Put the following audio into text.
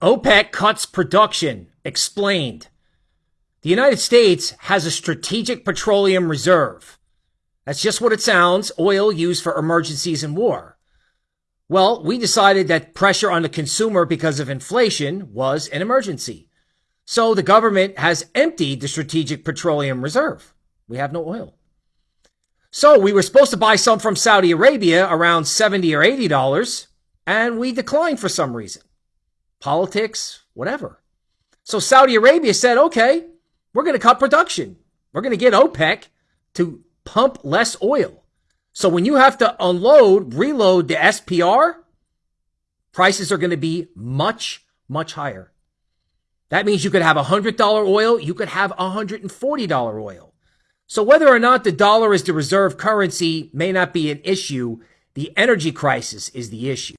OPEC cuts production. Explained. The United States has a strategic petroleum reserve. That's just what it sounds oil used for emergencies and war. Well, we decided that pressure on the consumer because of inflation was an emergency. So the government has emptied the strategic petroleum reserve. We have no oil. So we were supposed to buy some from Saudi Arabia around 70 or 80 dollars, and we declined for some reason politics, whatever. So Saudi Arabia said, okay, we're going to cut production. We're going to get OPEC to pump less oil. So when you have to unload, reload the SPR, prices are going to be much, much higher. That means you could have $100 oil, you could have $140 oil. So whether or not the dollar is the reserve currency may not be an issue. The energy crisis is the issue.